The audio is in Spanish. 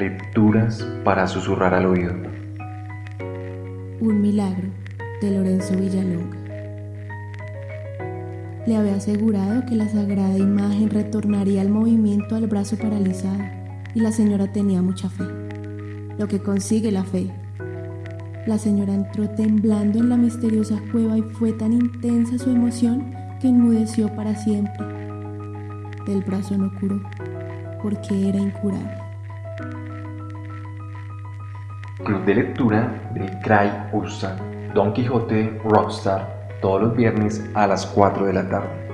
Lecturas para susurrar al oído. Un milagro de Lorenzo Villalonga. Le había asegurado que la sagrada imagen retornaría al movimiento al brazo paralizado y la señora tenía mucha fe. Lo que consigue la fe. La señora entró temblando en la misteriosa cueva y fue tan intensa su emoción que enmudeció para siempre. Del brazo no curó, porque era incurable. Club de lectura de Cry Ursa, Don Quijote Rockstar, todos los viernes a las 4 de la tarde.